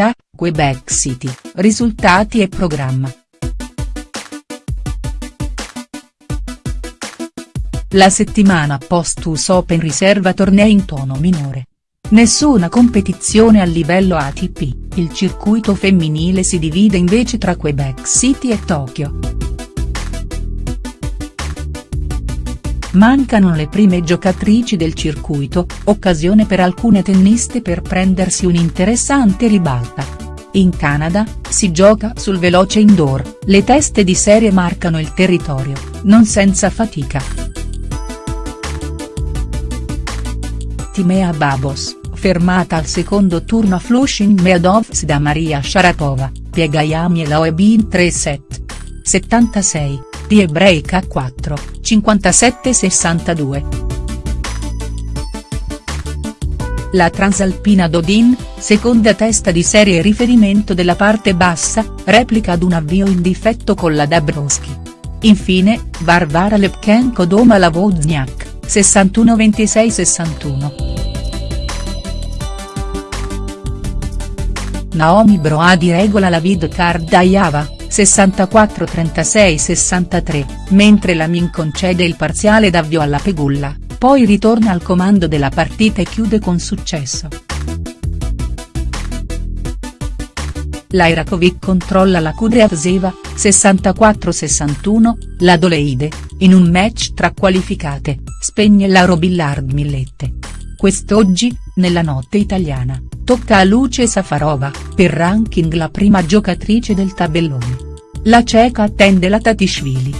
attualità, Quebec City, risultati e programma. La settimana post-US Open riserva tornei in tono minore. Nessuna competizione a livello ATP, il circuito femminile si divide invece tra Quebec City e Tokyo. Mancano le prime giocatrici del circuito, occasione per alcune tenniste per prendersi un'interessante ribalta. In Canada, si gioca sul veloce indoor, le teste di serie marcano il territorio, non senza fatica. Timea Babos, fermata al secondo turno a Flushing Meadows da Maria Sharapova, piega Yamiela in 3 set. 76, tie break a 4, 57-62. La transalpina Dodin, seconda testa di serie riferimento della parte bassa, replica ad un avvio in difetto con la Dabrowski. Infine, Varvara Lepchenko doma la Wozniak, 61-26-61. Naomi Broadi regola la Vidkar Daiava, 64-36-63, mentre la Min concede il parziale d'avvio alla Pegulla, poi ritorna al comando della partita e chiude con successo. L'Airakovic controlla la Kudryavtseva, 64-61, la Doleide, in un match tra qualificate, spegne la Robillard Millette. Quest'oggi, nella notte italiana, tocca a Luce Safarova, per ranking la prima giocatrice del tabellone. La ceca attende la Tatishvili.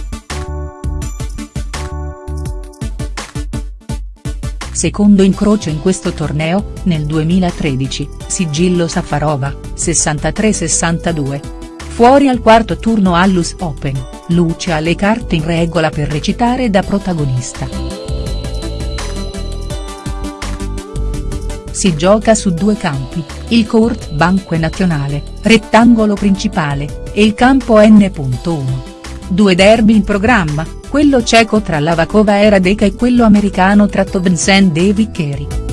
Secondo incrocio in questo torneo, nel 2013, sigillo Safarova, 63-62. Fuori al quarto turno all'US Open, Luce ha le carte in regola per recitare da protagonista. Si gioca su due campi, il Court Banque Nazionale, rettangolo principale, e il campo N.1. Due derby in programma, quello ceco tra Lavakova e Radeka e quello americano tra Tovnsen e Vicheri.